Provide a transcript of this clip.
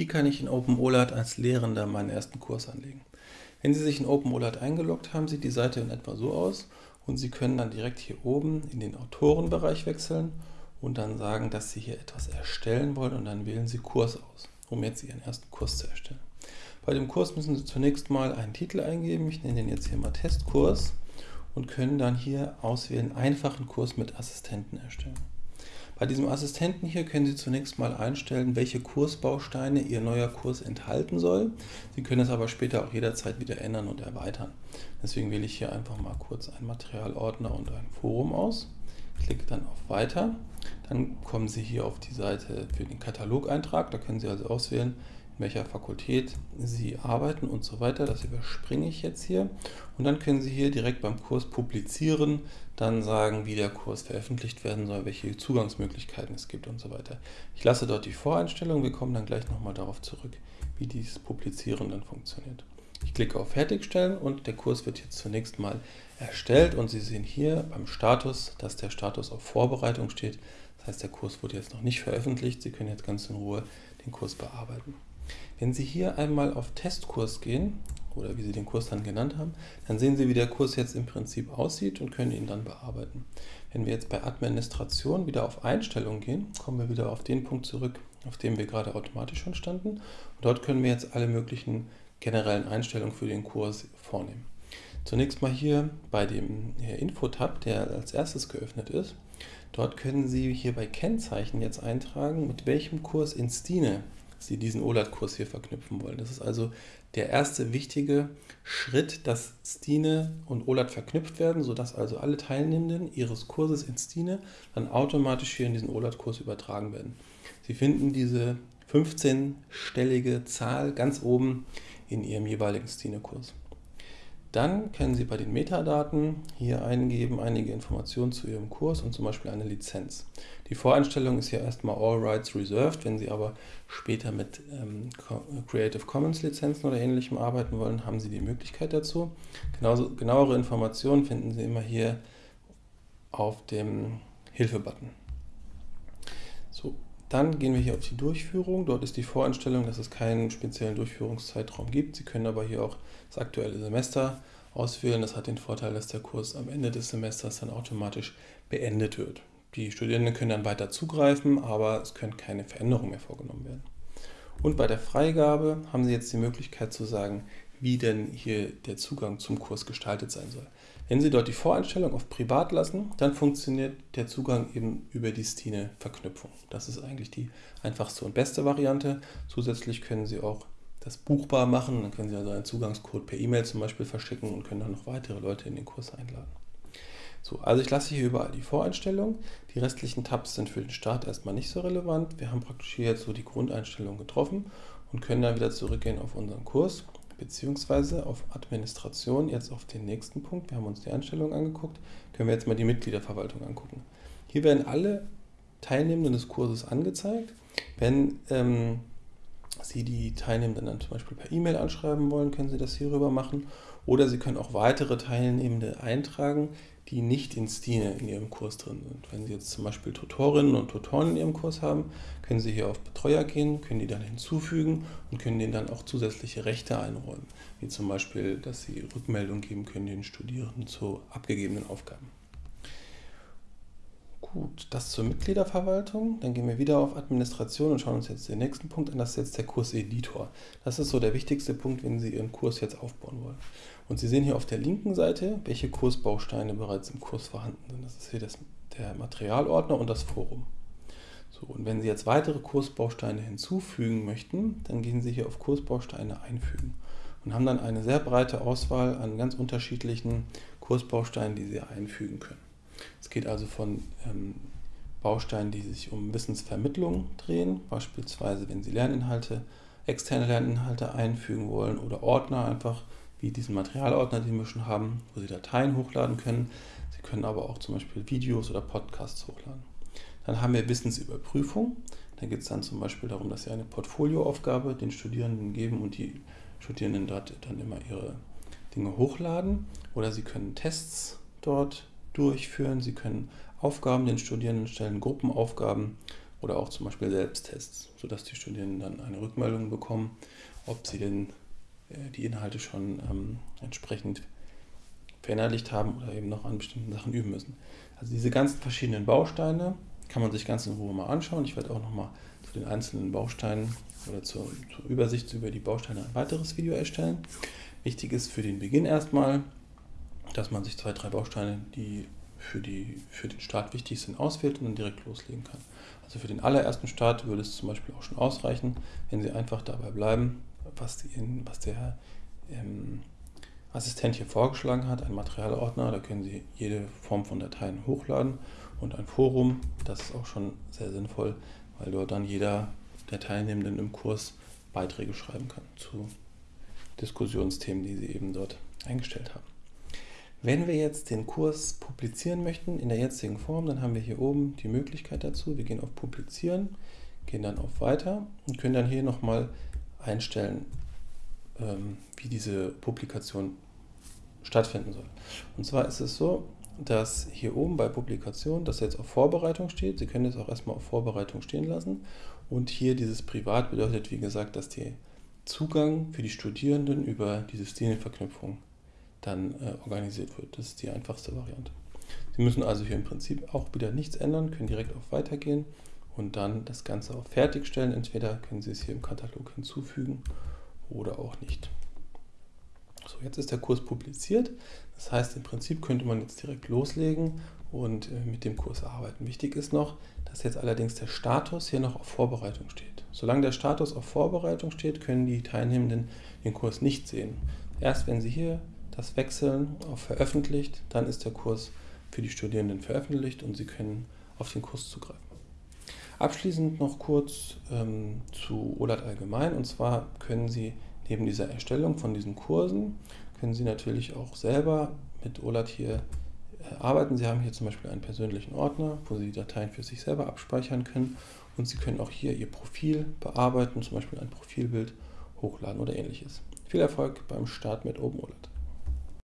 Wie kann ich in OpenOLAT als Lehrender meinen ersten Kurs anlegen? Wenn Sie sich in OpenOLAT eingeloggt haben, sieht die Seite in etwa so aus und Sie können dann direkt hier oben in den Autorenbereich wechseln und dann sagen, dass Sie hier etwas erstellen wollen und dann wählen Sie Kurs aus, um jetzt Ihren ersten Kurs zu erstellen. Bei dem Kurs müssen Sie zunächst mal einen Titel eingeben, ich nenne den jetzt hier mal Testkurs und können dann hier auswählen, einfachen Kurs mit Assistenten erstellen. Bei diesem Assistenten hier können Sie zunächst mal einstellen, welche Kursbausteine Ihr neuer Kurs enthalten soll. Sie können es aber später auch jederzeit wieder ändern und erweitern. Deswegen wähle ich hier einfach mal kurz einen Materialordner und ein Forum aus. Klicke dann auf Weiter. Dann kommen Sie hier auf die Seite für den Katalogeintrag. Da können Sie also auswählen, welcher Fakultät Sie arbeiten und so weiter. Das überspringe ich jetzt hier. Und dann können Sie hier direkt beim Kurs publizieren, dann sagen, wie der Kurs veröffentlicht werden soll, welche Zugangsmöglichkeiten es gibt und so weiter. Ich lasse dort die Voreinstellung, wir kommen dann gleich nochmal darauf zurück, wie dieses Publizieren dann funktioniert. Ich klicke auf Fertigstellen und der Kurs wird jetzt zunächst mal erstellt und Sie sehen hier beim Status, dass der Status auf Vorbereitung steht. Das heißt, der Kurs wurde jetzt noch nicht veröffentlicht. Sie können jetzt ganz in Ruhe den Kurs bearbeiten. Wenn Sie hier einmal auf Testkurs gehen, oder wie Sie den Kurs dann genannt haben, dann sehen Sie, wie der Kurs jetzt im Prinzip aussieht und können ihn dann bearbeiten. Wenn wir jetzt bei Administration wieder auf Einstellungen gehen, kommen wir wieder auf den Punkt zurück, auf dem wir gerade automatisch schon standen. Und dort können wir jetzt alle möglichen generellen Einstellungen für den Kurs vornehmen. Zunächst mal hier bei dem Info-Tab, der als erstes geöffnet ist. Dort können Sie hier bei Kennzeichen jetzt eintragen, mit welchem Kurs in Stine Sie diesen OLAT-Kurs hier verknüpfen wollen. Das ist also der erste wichtige Schritt, dass Stine und OLAT verknüpft werden, sodass also alle Teilnehmenden ihres Kurses in Stine dann automatisch hier in diesen OLAT-Kurs übertragen werden. Sie finden diese 15-stellige Zahl ganz oben in Ihrem jeweiligen Stine-Kurs. Dann können Sie bei den Metadaten hier eingeben einige Informationen zu Ihrem Kurs und zum Beispiel eine Lizenz. Die Voreinstellung ist hier erstmal All Rights Reserved. Wenn Sie aber später mit ähm, Creative Commons Lizenzen oder ähnlichem arbeiten wollen, haben Sie die Möglichkeit dazu. Genauso, genauere Informationen finden Sie immer hier auf dem Hilfe-Button. So, dann gehen wir hier auf die Durchführung. Dort ist die Voreinstellung, dass es keinen speziellen Durchführungszeitraum gibt. Sie können aber hier auch das aktuelle Semester auswählen. Das hat den Vorteil, dass der Kurs am Ende des Semesters dann automatisch beendet wird. Die Studierenden können dann weiter zugreifen, aber es können keine Veränderungen mehr vorgenommen werden. Und bei der Freigabe haben Sie jetzt die Möglichkeit zu sagen, wie denn hier der Zugang zum Kurs gestaltet sein soll. Wenn Sie dort die Voreinstellung auf Privat lassen, dann funktioniert der Zugang eben über die Stine-Verknüpfung. Das ist eigentlich die einfachste und beste Variante. Zusätzlich können Sie auch das buchbar machen. Dann können Sie also einen Zugangscode per E-Mail zum Beispiel verschicken und können dann noch weitere Leute in den Kurs einladen. So, also ich lasse hier überall die Voreinstellung. Die restlichen Tabs sind für den Start erstmal nicht so relevant. Wir haben praktisch hier jetzt so die Grundeinstellung getroffen und können dann wieder zurückgehen auf unseren Kurs beziehungsweise auf Administration, jetzt auf den nächsten Punkt. Wir haben uns die Einstellungen angeguckt, können wir jetzt mal die Mitgliederverwaltung angucken. Hier werden alle Teilnehmenden des Kurses angezeigt. Wenn ähm, Sie die Teilnehmenden dann zum Beispiel per E-Mail anschreiben wollen, können Sie das hierüber machen. Oder Sie können auch weitere Teilnehmende eintragen, die nicht in Stine in Ihrem Kurs drin sind. Wenn Sie jetzt zum Beispiel Tutorinnen und Tutoren in Ihrem Kurs haben, können Sie hier auf Betreuer gehen, können die dann hinzufügen und können denen dann auch zusätzliche Rechte einräumen, wie zum Beispiel, dass Sie Rückmeldung geben können den Studierenden zu abgegebenen Aufgaben. Gut, das zur Mitgliederverwaltung. Dann gehen wir wieder auf Administration und schauen uns jetzt den nächsten Punkt an. Das ist jetzt der Kurseditor. Das ist so der wichtigste Punkt, wenn Sie Ihren Kurs jetzt aufbauen wollen. Und Sie sehen hier auf der linken Seite, welche Kursbausteine bereits im Kurs vorhanden sind. Das ist hier das, der Materialordner und das Forum. So, und wenn Sie jetzt weitere Kursbausteine hinzufügen möchten, dann gehen Sie hier auf Kursbausteine einfügen und haben dann eine sehr breite Auswahl an ganz unterschiedlichen Kursbausteinen, die Sie einfügen können. Es geht also von ähm, Bausteinen, die sich um Wissensvermittlung drehen, beispielsweise wenn Sie Lerninhalte, externe Lerninhalte einfügen wollen oder Ordner einfach wie diesen Materialordner, den wir schon haben, wo Sie Dateien hochladen können. Sie können aber auch zum Beispiel Videos oder Podcasts hochladen. Dann haben wir Wissensüberprüfung. Da geht es dann zum Beispiel darum, dass Sie eine Portfolioaufgabe den Studierenden geben und die Studierenden dort dann immer ihre Dinge hochladen. Oder Sie können Tests dort durchführen. Sie können Aufgaben den Studierenden stellen, Gruppenaufgaben oder auch zum Beispiel Selbsttests, sodass die Studierenden dann eine Rückmeldung bekommen, ob sie denn äh, die Inhalte schon ähm, entsprechend verinnerlicht haben oder eben noch an bestimmten Sachen üben müssen. Also diese ganzen verschiedenen Bausteine kann man sich ganz in Ruhe mal anschauen. Ich werde auch nochmal zu den einzelnen Bausteinen oder zur, zur, Übersicht über die Bausteine ein weiteres Video erstellen. Wichtig ist für den Beginn erstmal, dass man sich zwei, drei Bausteine, die für, die für den Start wichtig sind, auswählt und dann direkt loslegen kann. Also für den allerersten Start würde es zum Beispiel auch schon ausreichen, wenn Sie einfach dabei bleiben, was, die, was der ähm, Assistent hier vorgeschlagen hat, ein Materialordner, da können Sie jede Form von Dateien hochladen und ein Forum, das ist auch schon sehr sinnvoll, weil dort dann jeder der Teilnehmenden im Kurs Beiträge schreiben kann zu Diskussionsthemen, die Sie eben dort eingestellt haben. Wenn wir jetzt den Kurs publizieren möchten in der jetzigen Form, dann haben wir hier oben die Möglichkeit dazu. Wir gehen auf Publizieren, gehen dann auf Weiter und können dann hier nochmal einstellen, ähm, wie diese Publikation stattfinden soll. Und zwar ist es so, dass hier oben bei Publikation das jetzt auf Vorbereitung steht. Sie können es auch erstmal auf Vorbereitung stehen lassen. Und hier dieses Privat bedeutet, wie gesagt, dass der Zugang für die Studierenden über diese Studienverknüpfung dann äh, organisiert wird. Das ist die einfachste Variante. Sie müssen also hier im Prinzip auch wieder nichts ändern, können direkt auf Weitergehen und dann das Ganze auf Fertigstellen. Entweder können Sie es hier im Katalog hinzufügen oder auch nicht. So, jetzt ist der Kurs publiziert. Das heißt, im Prinzip könnte man jetzt direkt loslegen und äh, mit dem Kurs arbeiten. Wichtig ist noch, dass jetzt allerdings der Status hier noch auf Vorbereitung steht. Solange der Status auf Vorbereitung steht, können die Teilnehmenden den Kurs nicht sehen. Erst wenn Sie hier das wechseln auf veröffentlicht, dann ist der Kurs für die Studierenden veröffentlicht und Sie können auf den Kurs zugreifen. Abschließend noch kurz ähm, zu OLAT allgemein. Und zwar können Sie neben dieser Erstellung von diesen Kursen, können Sie natürlich auch selber mit OLAT hier äh, arbeiten. Sie haben hier zum Beispiel einen persönlichen Ordner, wo Sie die Dateien für sich selber abspeichern können. Und Sie können auch hier Ihr Profil bearbeiten, zum Beispiel ein Profilbild hochladen oder ähnliches. Viel Erfolg beim Start mit OpenOLAT.